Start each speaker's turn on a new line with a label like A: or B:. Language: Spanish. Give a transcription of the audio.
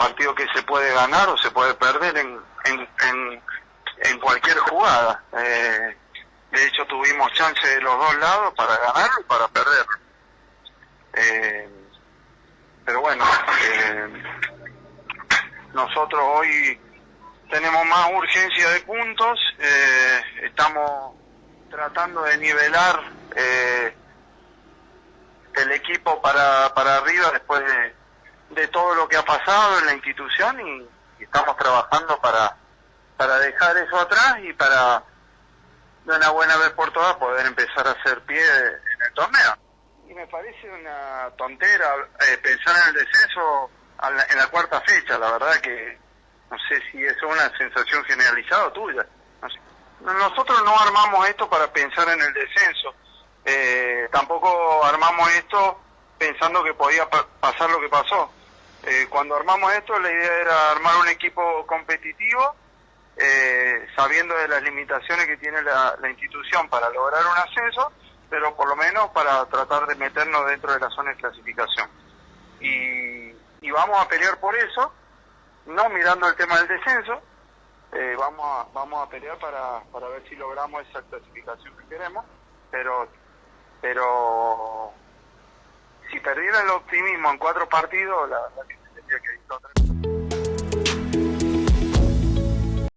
A: partido que se puede ganar o se puede perder en, en, en, cualquier jugada. Eh, de hecho, tuvimos chance de los dos lados para ganarlo y para perderlo. Eh, pero bueno, eh, nosotros hoy tenemos más urgencia de puntos, eh, estamos tratando de nivelar eh, el equipo para, para arriba después de, de todo lo que ha pasado en la institución y, y estamos trabajando para, para dejar eso atrás y para de una buena vez por todas poder empezar a hacer pie en el torneo. Y me parece una tontera eh, pensar en el descenso a la- en la cuarta fecha, la verdad que no sé si es una sensación generalizada tuya. No sé. Nosotros no armamos esto para pensar en el descenso, Eh, tampoco armamos esto pensando que podía pa- pasar lo que pasó. Eh, cuando armamos esto la idea era armar un equipo competitivo eh, sabiendo de las limitaciones que tiene la, institución para lograr un ascenso, pero por lo menos para tratar de meternos dentro de la zona de clasificación. Y, y vamos a pelear por eso, no mirando el tema del descenso, eh, vamos, a, vamos a pelear para, para ver si logramos esa clasificación que queremos, pero, pero si perdiera el optimismo en cuatro partidos, la que tendría